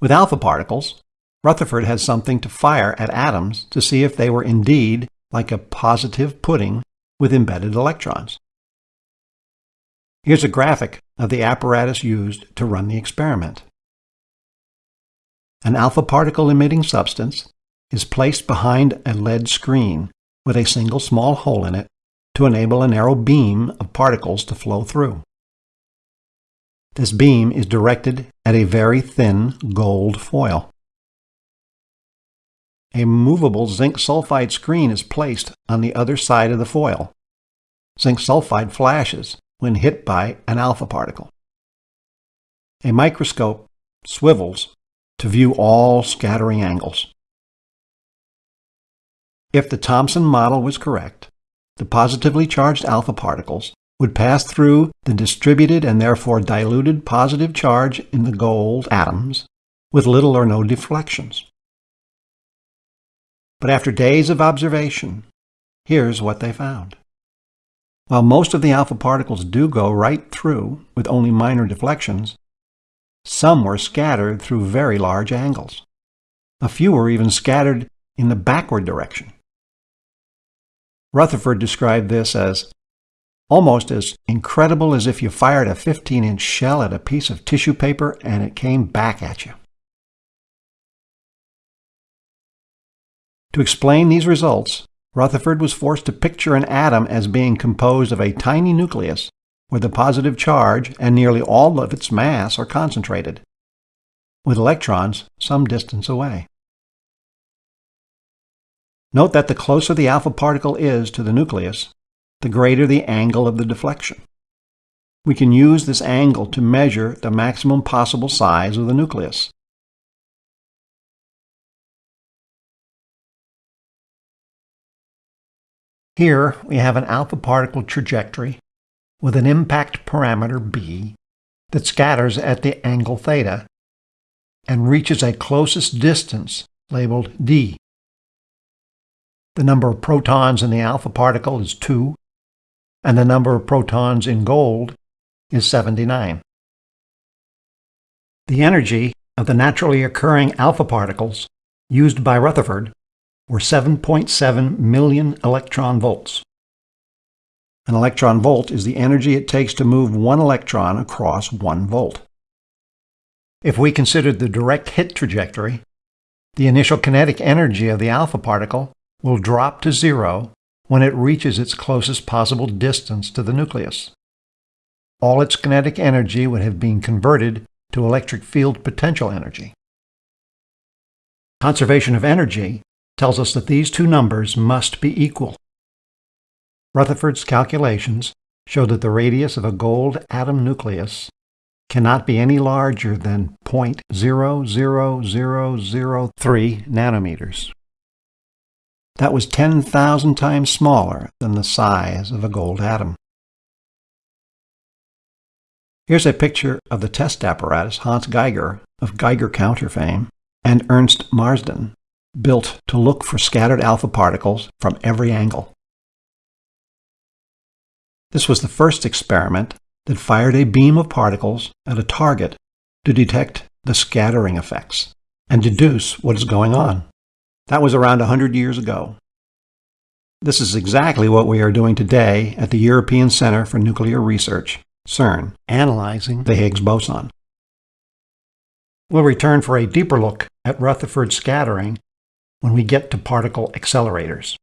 With alpha particles, Rutherford had something to fire at atoms to see if they were indeed like a positive pudding with embedded electrons. Here's a graphic of the apparatus used to run the experiment. An alpha particle emitting substance is placed behind a lead screen with a single small hole in it to enable a narrow beam of particles to flow through. This beam is directed at a very thin gold foil. A movable zinc sulfide screen is placed on the other side of the foil. Zinc sulfide flashes when hit by an alpha particle. A microscope swivels to view all scattering angles. If the Thomson model was correct, the positively charged alpha particles would pass through the distributed and therefore diluted positive charge in the gold atoms with little or no deflections. But after days of observation, here's what they found. While most of the alpha particles do go right through with only minor deflections, some were scattered through very large angles. A few were even scattered in the backward direction. Rutherford described this as almost as incredible as if you fired a 15-inch shell at a piece of tissue paper and it came back at you. To explain these results, Rutherford was forced to picture an atom as being composed of a tiny nucleus where the positive charge and nearly all of its mass are concentrated, with electrons some distance away. Note that the closer the alpha particle is to the nucleus, the greater the angle of the deflection. We can use this angle to measure the maximum possible size of the nucleus. Here we have an alpha particle trajectory with an impact parameter b that scatters at the angle theta and reaches a closest distance labeled d. The number of protons in the alpha particle is 2, and the number of protons in gold is 79. The energy of the naturally occurring alpha particles used by Rutherford were 7.7 million electron volts. An electron volt is the energy it takes to move one electron across one volt. If we considered the direct hit trajectory, the initial kinetic energy of the alpha particle will drop to zero when it reaches its closest possible distance to the nucleus. All its kinetic energy would have been converted to electric field potential energy. Conservation of energy tells us that these two numbers must be equal. Rutherford's calculations show that the radius of a gold atom nucleus cannot be any larger than 0.00003 nanometers. That was 10,000 times smaller than the size of a gold atom. Here's a picture of the test apparatus Hans Geiger of Geiger counter fame and Ernst Marsden built to look for scattered alpha particles from every angle. This was the first experiment that fired a beam of particles at a target to detect the scattering effects and deduce what is going on. That was around 100 years ago. This is exactly what we are doing today at the European Center for Nuclear Research, CERN, analyzing the Higgs boson. We'll return for a deeper look at Rutherford scattering when we get to particle accelerators.